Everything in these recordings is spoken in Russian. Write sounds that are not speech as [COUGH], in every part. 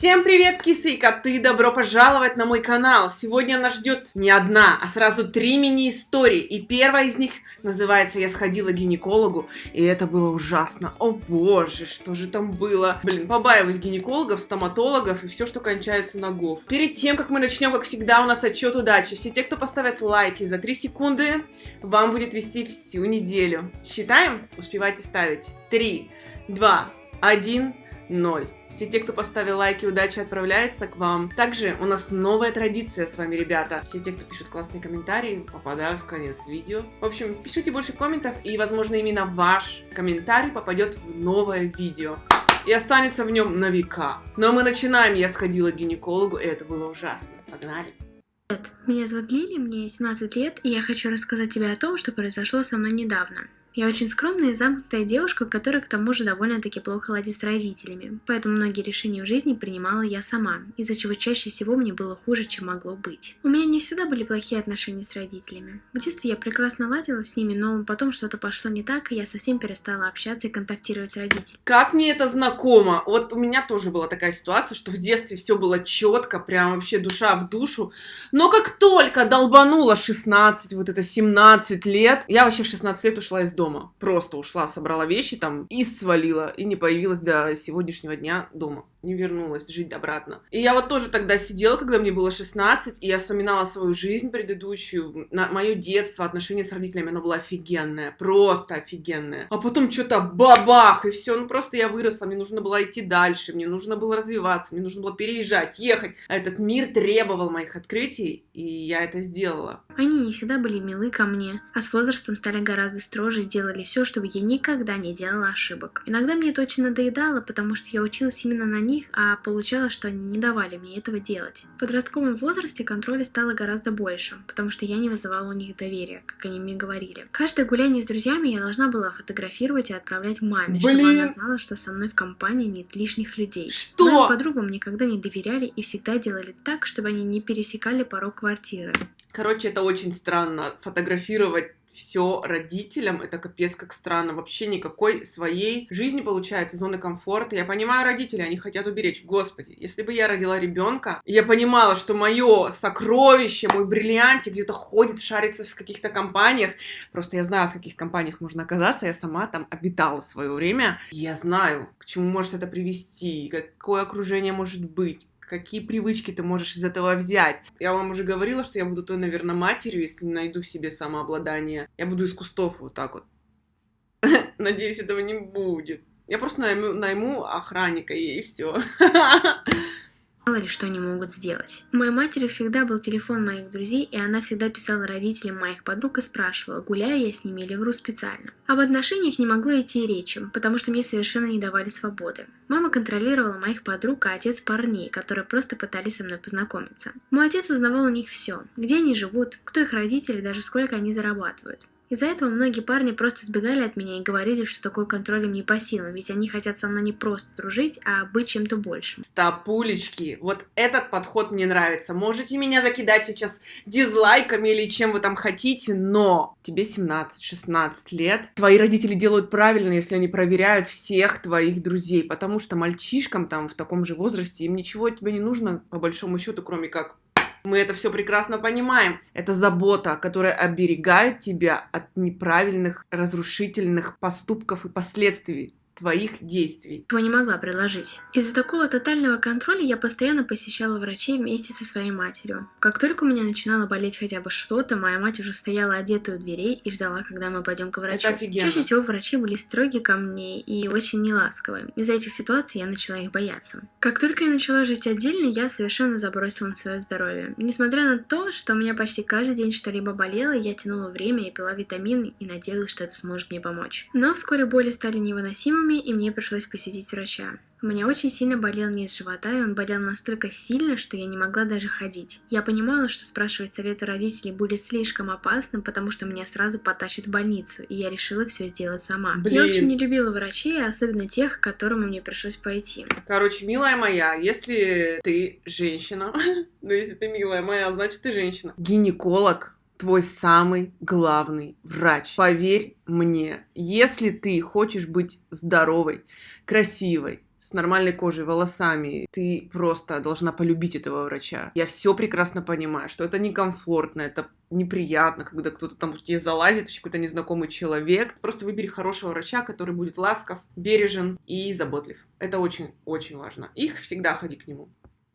Всем привет, кисы и коты! Добро пожаловать на мой канал! Сегодня нас ждет не одна, а сразу три мини-истории. И первая из них называется «Я сходила к гинекологу», и это было ужасно. О боже, что же там было? Блин, побаиваюсь гинекологов, стоматологов и все, что кончается на гов. Перед тем, как мы начнем, как всегда, у нас отчет удачи. Все те, кто поставят лайки за 3 секунды, вам будет вести всю неделю. Считаем? Успевайте ставить. 3, 2, 1... 0. Все те, кто поставил лайки, удачи отправляется к вам. Также у нас новая традиция с вами, ребята. Все те, кто пишут классные комментарии, попадают в конец видео. В общем, пишите больше комментов, и, возможно, именно ваш комментарий попадет в новое видео. И останется в нем на века. Но мы начинаем. Я сходила к гинекологу, и это было ужасно. Погнали. Меня зовут Лили, мне 17 лет, и я хочу рассказать тебе о том, что произошло со мной недавно. Я очень скромная и замкнутая девушка, которая к тому же довольно-таки плохо ладит с родителями, поэтому многие решения в жизни принимала я сама, из-за чего чаще всего мне было хуже, чем могло быть. У меня не всегда были плохие отношения с родителями. В детстве я прекрасно ладила с ними, но потом что-то пошло не так, и я совсем перестала общаться и контактировать с родителями. Как мне это знакомо? Вот у меня тоже была такая ситуация, что в детстве все было четко, прям вообще душа в душу, но как только долбануло 16, вот это 17 лет, я вообще в 16 лет ушла из дома. Просто ушла, собрала вещи там и свалила. И не появилась до сегодняшнего дня дома не вернулась жить обратно. И я вот тоже тогда сидела, когда мне было 16, и я вспоминала свою жизнь предыдущую, на мое детство, отношения с родителями, оно было офигенное, просто офигенное. А потом что-то бабах, и все, ну просто я выросла, мне нужно было идти дальше, мне нужно было развиваться, мне нужно было переезжать, ехать. А этот мир требовал моих открытий, и я это сделала. Они не всегда были милы ко мне, а с возрастом стали гораздо строже и делали все, чтобы я никогда не делала ошибок. Иногда мне это очень надоедало, потому что я училась именно на них, них, а получалось, что они не давали мне этого делать. В подростковом возрасте контроля стало гораздо больше, потому что я не вызывала у них доверия, как они мне говорили. Каждое гуляние с друзьями я должна была фотографировать и отправлять маме, Блин. чтобы она знала, что со мной в компании нет лишних людей. Что? Моим подругам никогда не доверяли и всегда делали так, чтобы они не пересекали порог квартиры. Короче, это очень странно, фотографировать все родителям, это капец как странно. Вообще никакой своей жизни получается, зоны комфорта. Я понимаю родителей, они хотят уберечь. Господи, если бы я родила ребенка, я понимала, что мое сокровище, мой бриллиантик где-то ходит, шарится в каких-то компаниях. Просто я знаю, в каких компаниях можно оказаться. Я сама там обитала свое время. Я знаю, к чему может это привести, какое окружение может быть какие привычки ты можешь из этого взять. Я вам уже говорила, что я буду той, наверное, матерью, если найду в себе самообладание. Я буду из кустов вот так вот. [LAUGHS] Надеюсь, этого не будет. Я просто найму, найму охранника и все. [LAUGHS] мало ли что они могут сделать. У моей матери всегда был телефон моих друзей, и она всегда писала родителям моих подруг и спрашивала, гуляю я с ними или вру специально. Об отношениях не могло идти и речи, потому что мне совершенно не давали свободы. Мама контролировала моих подруг, а отец парней, которые просто пытались со мной познакомиться. Мой отец узнавал у них все, где они живут, кто их родители, даже сколько они зарабатывают. Из-за этого многие парни просто сбегали от меня и говорили, что такой контроль им не по силам, ведь они хотят со мной не просто дружить, а быть чем-то большим. Стопулечки, вот этот подход мне нравится. Можете меня закидать сейчас дизлайками или чем вы там хотите, но тебе 17-16 лет. Твои родители делают правильно, если они проверяют всех твоих друзей, потому что мальчишкам там в таком же возрасте им ничего от тебя не нужно, по большому счету, кроме как мы это все прекрасно понимаем. Это забота, которая оберегает тебя от неправильных, разрушительных поступков и последствий твоих действий. Чего не могла предложить. Из-за такого тотального контроля я постоянно посещала врачей вместе со своей матерью. Как только у меня начинало болеть хотя бы что-то, моя мать уже стояла одетая у дверей и ждала, когда мы пойдем к врачу. Это офигенно. Чаще всего врачи были строги ко мне и очень неласковые. Из-за этих ситуаций я начала их бояться. Как только я начала жить отдельно, я совершенно забросила на свое здоровье. Несмотря на то, что у меня почти каждый день что-либо болело, я тянула время, я пила витамины и надеялась, что это сможет мне помочь. Но вскоре боли стали невыносимыми, симптомами, и мне пришлось посетить врача. У меня очень сильно болел низ живота, и он болел настолько сильно, что я не могла даже ходить. Я понимала, что спрашивать советы родителей будет слишком опасно, потому что меня сразу потащат в больницу, и я решила все сделать сама. Блин. Я очень не любила врачей, особенно тех, к которым мне пришлось пойти. Короче, милая моя, если ты женщина, [LAUGHS] ну если ты милая моя, значит ты женщина. Гинеколог твой самый главный врач. Поверь мне, если ты хочешь быть здоровой, красивой, с нормальной кожей, волосами, ты просто должна полюбить этого врача. Я все прекрасно понимаю, что это некомфортно, это неприятно, когда кто-то там в тебе залазит, какой-то незнакомый человек. Просто выбери хорошего врача, который будет ласков, бережен и заботлив. Это очень-очень важно. Их всегда ходи к нему.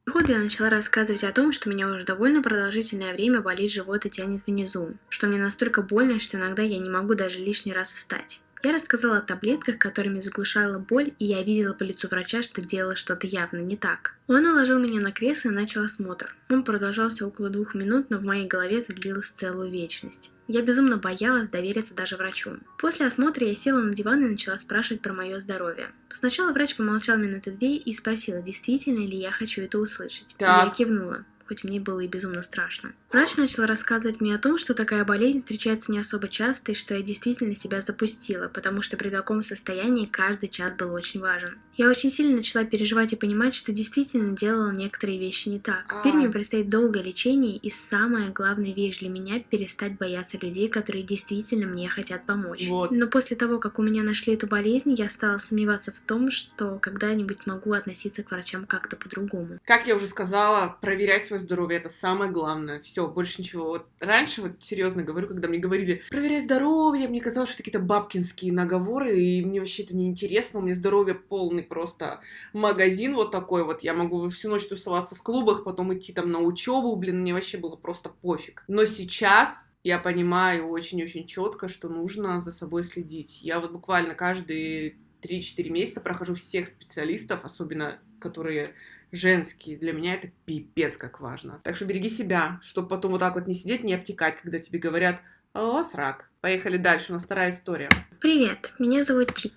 Вот я начала рассказывать о том, что меня уже довольно продолжительное время болит живот и тянет внизу, что мне настолько больно, что иногда я не могу даже лишний раз встать. Я рассказала о таблетках, которыми заглушала боль, и я видела по лицу врача, что делала что-то явно не так. Он уложил меня на кресло и начал осмотр. Он продолжался около двух минут, но в моей голове это длилось целую вечность. Я безумно боялась довериться даже врачу. После осмотра я села на диван и начала спрашивать про мое здоровье. Сначала врач помолчал минуты две и спросила, действительно ли я хочу это услышать. Так. Я кивнула хоть мне было и безумно страшно. Врач начал рассказывать мне о том, что такая болезнь встречается не особо часто и что я действительно себя запустила, потому что при таком состоянии каждый час был очень важен. Я очень сильно начала переживать и понимать, что действительно делала некоторые вещи не так. Теперь мне предстоит долгое лечение и самая главная вещь для меня – перестать бояться людей, которые действительно мне хотят помочь. Вот. Но после того, как у меня нашли эту болезнь, я стала сомневаться в том, что когда-нибудь смогу относиться к врачам как-то по-другому. Как я уже сказала, проверять свое здоровье это самое главное. Все, больше ничего. Вот раньше, вот серьезно говорю, когда мне говорили, проверяй здоровье, мне казалось, что это какие-то бабкинские наговоры, и мне вообще это неинтересно, у меня здоровье полный просто магазин вот такой вот, я могу всю ночь тусоваться в клубах, потом идти там на учебу, блин, мне вообще было просто пофиг. Но сейчас я понимаю очень-очень четко, что нужно за собой следить. Я вот буквально каждые 3-4 месяца прохожу всех специалистов, особенно которые женские. Для меня это пипец как важно. Так что береги себя, чтобы потом вот так вот не сидеть, не обтекать, когда тебе говорят, а у вас рак. Поехали дальше, у нас вторая история. Привет, меня зовут Ти.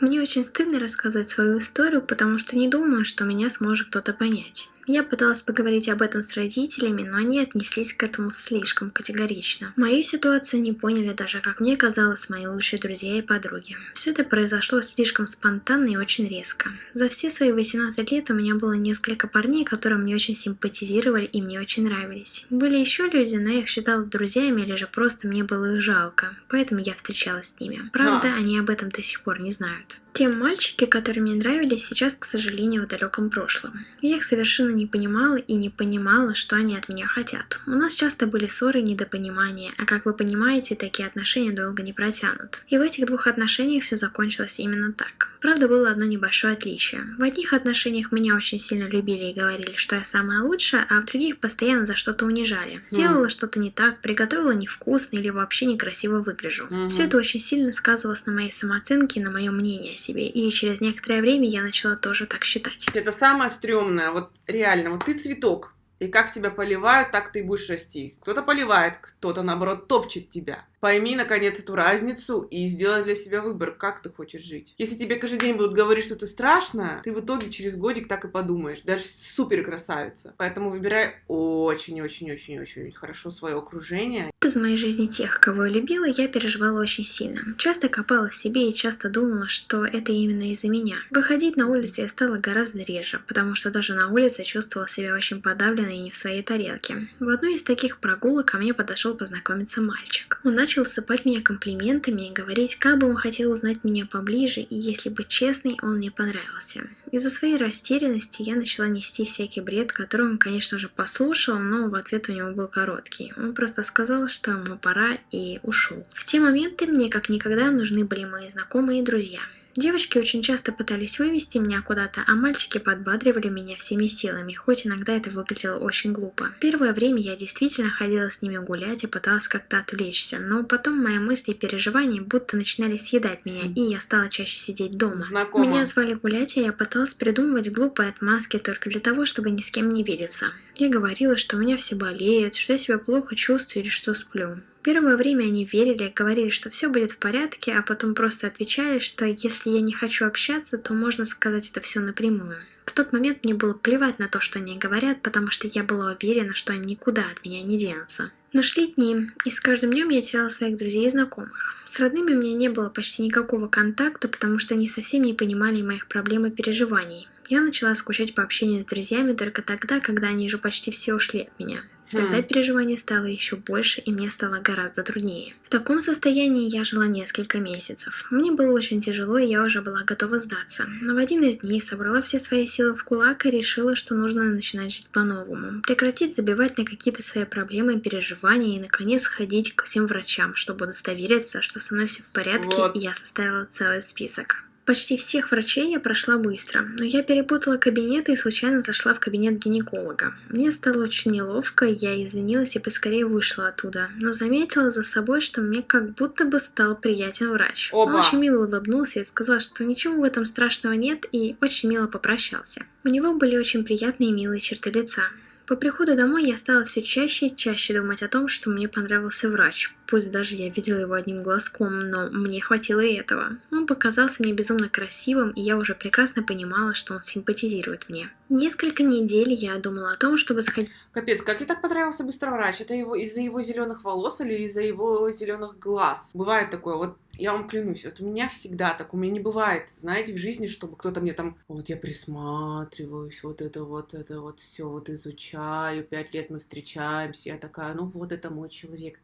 Мне очень стыдно рассказывать свою историю, потому что не думаю, что меня сможет кто-то понять. Я пыталась поговорить об этом с родителями, но они отнеслись к этому слишком категорично. Мою ситуацию не поняли даже, как мне казалось, мои лучшие друзья и подруги. Все это произошло слишком спонтанно и очень резко. За все свои 18 лет у меня было несколько парней, которые мне очень симпатизировали и мне очень нравились. Были еще люди, но я их считала друзьями или же просто мне было их жалко, поэтому я встречалась с ними. Правда, а. они об этом до сих пор не знают. Те мальчики, которые мне нравились, сейчас, к сожалению, в далеком прошлом. Я их совершенно не понимала и не понимала, что они от меня хотят. У нас часто были ссоры и недопонимания, а как вы понимаете, такие отношения долго не протянут. И в этих двух отношениях все закончилось именно так. Правда, было одно небольшое отличие. В одних отношениях меня очень сильно любили и говорили, что я самая лучшая, а в других постоянно за что-то унижали. Mm. Делала что-то не так, приготовила невкусно или вообще некрасиво выгляжу. Mm-hmm. Все это очень сильно сказывалось на моей самооценке и на моем мнении о себе себе. И через некоторое время я начала тоже так считать. Это самое стрёмное. Вот реально, вот ты цветок. И как тебя поливают, так ты и будешь расти. Кто-то поливает, кто-то, наоборот, топчет тебя. Пойми, наконец, эту разницу и сделай для себя выбор, как ты хочешь жить. Если тебе каждый день будут говорить, что ты страшная, ты в итоге через годик так и подумаешь. Даже супер красавица. Поэтому выбирай очень-очень-очень-очень хорошо свое окружение. Из моей жизни тех, кого я любила, я переживала очень сильно. Часто копала в себе и часто думала, что это именно из-за меня. Выходить на улицу я стала гораздо реже, потому что даже на улице чувствовала себя очень подавленной и не в своей тарелке. В одной из таких прогулок ко мне подошел познакомиться мальчик. Он начал сыпать меня комплиментами и говорить, как бы он хотел узнать меня поближе, и если быть честной, он мне понравился. Из-за своей растерянности я начала нести всякий бред, который он, конечно же, послушал, но в ответ у него был короткий. Он просто сказал, что ему пора и ушел. В те моменты мне как никогда нужны были мои знакомые и друзья. Девочки очень часто пытались вывести меня куда-то, а мальчики подбадривали меня всеми силами, хоть иногда это выглядело очень глупо. Первое время я действительно ходила с ними гулять и пыталась как-то отвлечься, но потом мои мысли и переживания будто начинали съедать меня, и я стала чаще сидеть дома. Знакомо. Меня звали гулять, и я пыталась придумывать глупые отмазки только для того, чтобы ни с кем не видеться. Я говорила, что у меня все болеет, что я себя плохо чувствую или что сплю. Первое время они верили, говорили, что все будет в порядке, а потом просто отвечали, что если я не хочу общаться, то можно сказать это все напрямую. В тот момент мне было плевать на то, что они говорят, потому что я была уверена, что они никуда от меня не денутся. Но шли дни, и с каждым днем я теряла своих друзей и знакомых. С родными у меня не было почти никакого контакта, потому что они совсем не понимали моих проблем и переживаний. Я начала скучать по общению с друзьями только тогда, когда они уже почти все ушли от меня. Тогда Хм. переживаний стало еще больше, и мне стало гораздо труднее. В таком состоянии я жила несколько месяцев. Мне было очень тяжело, и я уже была готова сдаться. Но в один из дней собрала все свои силы в кулак и решила, что нужно начинать жить по-новому. Прекратить забивать на какие-то свои проблемы и переживания, и наконец ходить к всем врачам, чтобы удостовериться, что со мной все в порядке, Вот. и я составила целый список. Почти всех врачей я прошла быстро, но я перепутала кабинеты и случайно зашла в кабинет гинеколога. Мне стало очень неловко, я извинилась и поскорее вышла оттуда, но заметила за собой, что мне как будто бы стал приятен врач. Он Опа. очень мило улыбнулся и сказал, что ничего в этом страшного нет, и очень мило попрощался. У него были очень приятные и милые черты лица. По приходу домой я стала все чаще и чаще думать о том, что мне понравился врач. Пусть даже я видела его одним глазком, но мне хватило и этого. Он показался мне безумно красивым, и я уже прекрасно понимала, что он симпатизирует мне. Несколько недель я думала о том, чтобы сходить Капец, как ей так понравился быстро врач? Это его из-за его зеленых волос или из-за его зеленых глаз? Бывает такое, вот я вам клянусь, вот у меня всегда так, у меня не бывает, знаете, в жизни, чтобы кто-то мне там, вот я присматриваюсь, вот это вот, это вот все вот изучаю, пять лет мы встречаемся, я такая, ну вот это мой человек.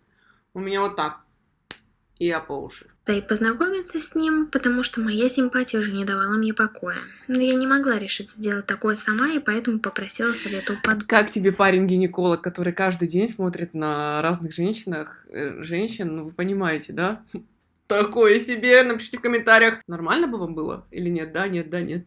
У меня вот так, и я по уши. и познакомиться с ним, потому что моя симпатия уже не давала мне покоя. Но я не могла решить сделать такое сама, и поэтому попросила совета у подруги. Как тебе парень-гинеколог, который каждый день смотрит на разных женщинах, э, женщин, ну вы понимаете, да? Такое себе, напишите в комментариях, нормально бы вам было или нет, да, нет, да, нет.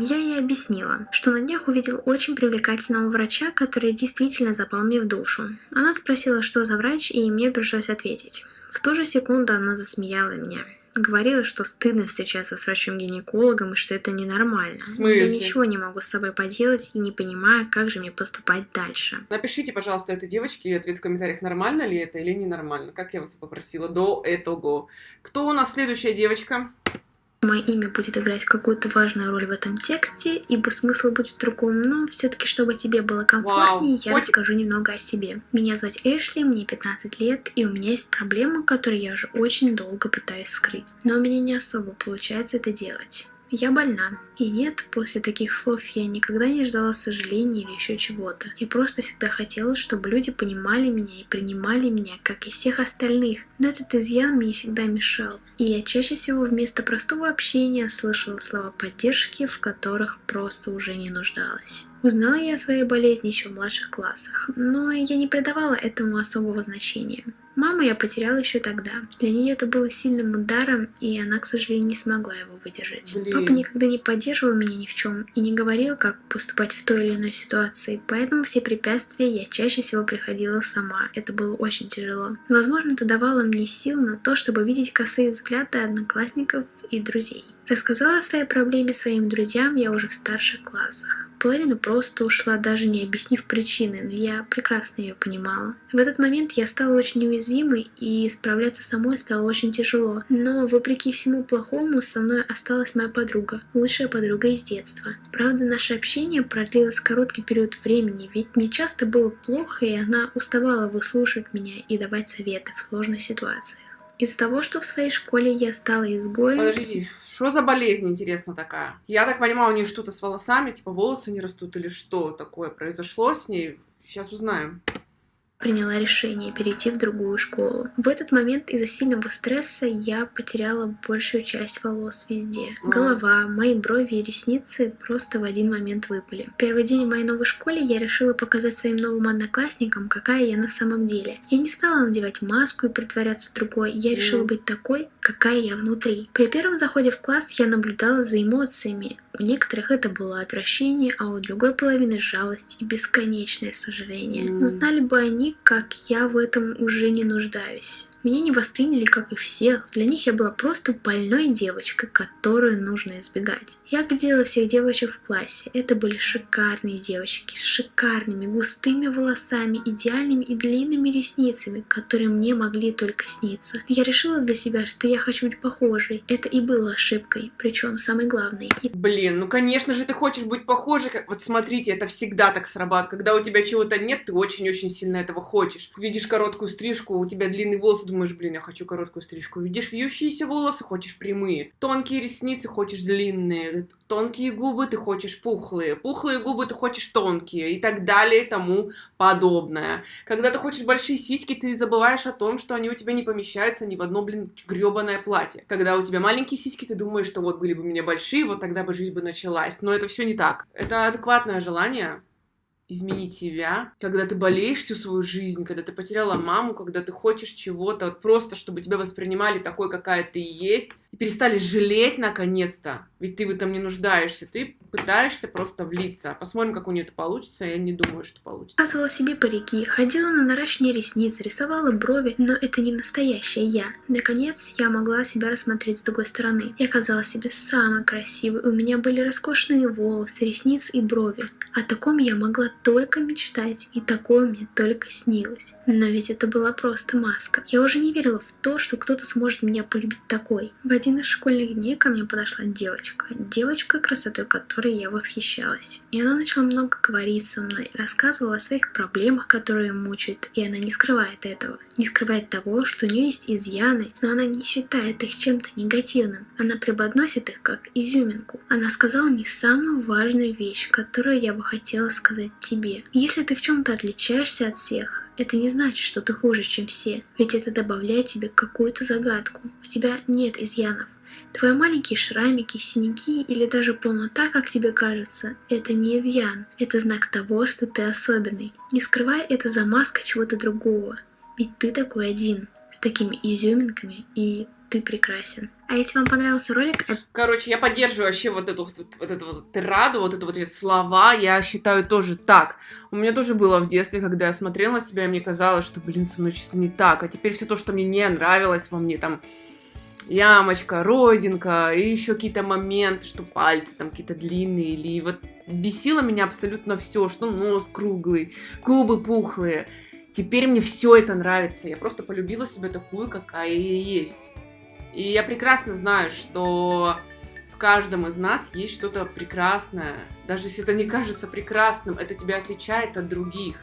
Я ей объяснила, что на днях увидел очень привлекательного врача, который действительно запал мне в душу. Она спросила, что за врач, и мне пришлось ответить. В ту же секунду она засмеяла меня. Говорила, что стыдно встречаться с врачом-гинекологом и что это ненормально. В смысле? Я ничего не могу с собой поделать и не понимаю, как же мне поступать дальше. Напишите, пожалуйста, этой девочке ответ в комментариях, нормально ли это или ненормально, как я вас попросила до этого. Кто у нас следующая девочка? Мое имя будет играть какую-то важную роль в этом тексте, ибо смысл будет другом, но все-таки, чтобы тебе было комфортнее, Вау. я Котик. расскажу немного о себе. Меня зовут Эшли, мне 15 лет, и у меня есть проблема, которую я уже очень долго пытаюсь скрыть. Но у меня не особо получается это делать. Я больна. И нет, после таких слов я никогда не ждала сожаления или еще чего-то. Я просто всегда хотела, чтобы люди понимали меня и принимали меня, как и всех остальных. Но этот изъян мне всегда мешал. И я чаще всего вместо простого общения слышала слова поддержки, в которых просто уже не нуждалась. Узнала я о своей болезни еще в младших классах, но я не придавала этому особого значения. Маму я потеряла еще тогда. Для нее это было сильным ударом, и она, к сожалению, не смогла его выдержать. Блин. Папа никогда не поддерживал меня ни в чем и не говорил, как поступать в той или иной ситуации, поэтому все препятствия я чаще всего приходила сама. Это было очень тяжело. Возможно, это давало мне сил на то, чтобы видеть косые взгляды одноклассников и друзей. Рассказала о своей проблеме своим друзьям я уже в старших классах. Половина просто ушла, даже не объяснив причины, но я прекрасно ее понимала. В этот момент я стала очень неуязвимой, и справляться самой стало очень тяжело. Но, вопреки всему плохому, со мной осталась моя подруга, лучшая подруга из детства. Правда, наше общение продлилось короткий период времени, ведь мне часто было плохо, и она уставала выслушивать меня и давать советы в сложных ситуациях. Из-за того, что в своей школе я стала изгоем, Подождите, что за болезнь, интересно, такая? Я так понимаю, у нее что-то с волосами, типа волосы не растут или что такое произошло с ней? Сейчас узнаем. Приняла решение перейти в другую школу. В этот момент из-за сильного стресса я потеряла большую часть волос везде. Голова, мои брови и ресницы просто в один момент выпали. Первый день в моей новой школе я решила показать своим новым одноклассникам, какая я на самом деле. Я не стала надевать маску и притворяться другой, я решила быть такой, какая я внутри. При первом заходе в класс я наблюдала за эмоциями. У некоторых это было отвращение, а у другой половины жалость и бесконечное сожаление. Но знали бы они, как я в этом уже не нуждаюсь. Меня не восприняли, как и всех. Для них я была просто больной девочкой, которую нужно избегать. Я глядела всех девочек в классе. Это были шикарные девочки с шикарными густыми волосами, идеальными и длинными ресницами, которые мне могли только сниться. Я решила для себя, что я хочу быть похожей. Это и было ошибкой, причем самой главной. И Блин, ну конечно же ты хочешь быть похожей. Как... Вот смотрите, это всегда так срабатывает. Когда у тебя чего-то нет, ты очень-очень сильно этого хочешь. Видишь короткую стрижку, у тебя длинный волос, думаешь, блин, я хочу короткую стрижку. Видишь вьющиеся волосы, хочешь прямые. Тонкие ресницы, хочешь длинные. Тонкие губы, ты хочешь пухлые. Пухлые губы, ты хочешь тонкие. И так далее, и тому подобное. Когда ты хочешь большие сиськи, ты забываешь о том, что они у тебя не помещаются ни в одно, блин, гребаное платье. Когда у тебя маленькие сиськи, ты думаешь, что вот были бы у меня большие, вот тогда бы жизнь бы началась. Но это все не так. Это адекватное желание изменить себя, когда ты болеешь всю свою жизнь, когда ты потеряла маму, когда ты хочешь чего-то, вот просто, чтобы тебя воспринимали такой, какая ты есть, и перестали жалеть наконец-то, ведь ты в этом не нуждаешься, ты пытаешься просто влиться. Посмотрим, как у нее это получится, я не думаю, что получится. Показывала себе парики, ходила на наращивание ресниц, рисовала брови, но это не настоящая я. Наконец, я могла себя рассмотреть с другой стороны. Я казалась себе самой красивой, у меня были роскошные волосы, ресницы и брови. О таком я могла только мечтать, и такое мне только снилось. Но ведь это была просто маска. Я уже не верила в то, что кто-то сможет меня полюбить такой. В один из школьных дней ко мне подошла девочка. Девочка, красотой которой я восхищалась. И она начала много говорить со мной, рассказывала о своих проблемах, которые мучают, и она не скрывает этого. Не скрывает того, что у нее есть изъяны, но она не считает их чем-то негативным. Она преподносит их как изюминку. Она сказала мне самую важную вещь, которую я бы хотела сказать тебе. Если ты в чем-то отличаешься от всех, это не значит, что ты хуже, чем все, ведь это добавляет тебе какую-то загадку. У тебя нет изъянов. Твои маленькие шрамики, синяки или даже полнота, как тебе кажется, это не изъян, это знак того, что ты особенный. Не скрывай это за маской чего-то другого, ведь ты такой один, с такими изюминками, и ты прекрасен. А если вам понравился ролик... Короче, я поддерживаю вообще вот эту вот, эту вот тираду, вот эту вот эти слова, я считаю тоже так. У меня тоже было в детстве, когда я смотрела на себя, и мне казалось, что, блин, со мной что-то не так. А теперь все то, что мне не нравилось во мне, там, ямочка, родинка, и еще какие-то моменты, что пальцы там какие-то длинные, или вот бесило меня абсолютно все, что нос круглый, губы пухлые. Теперь мне все это нравится. Я просто полюбила себя такую, какая я есть. И я прекрасно знаю, что в каждом из нас есть что-то прекрасное. Даже если это не кажется прекрасным, это тебя отличает от других.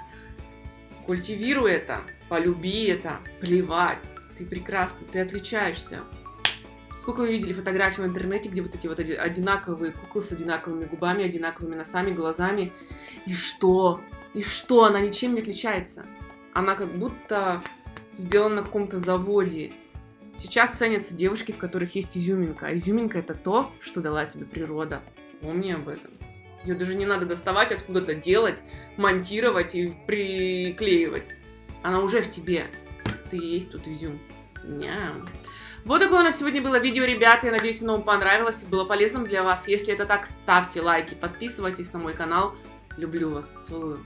Культивируй это, полюби это, плевать. Ты прекрасный, ты отличаешься. Сколько вы видели фотографий в интернете, где вот эти вот одинаковые куклы с одинаковыми губами, одинаковыми носами, глазами. И что? И что? Она ничем не отличается. Она как будто сделана на каком-то заводе. Сейчас ценятся девушки, в которых есть изюминка. А изюминка это то, что дала тебе природа. Помни об этом. Ее даже не надо доставать откуда-то, делать, монтировать и приклеивать. Она уже в тебе. Ты есть тут изюм. Ням. Вот такое у нас сегодня было видео, ребята. Я надеюсь, оно вам понравилось и было полезным для вас. Если это так, ставьте лайки, подписывайтесь на мой канал. Люблю вас, целую.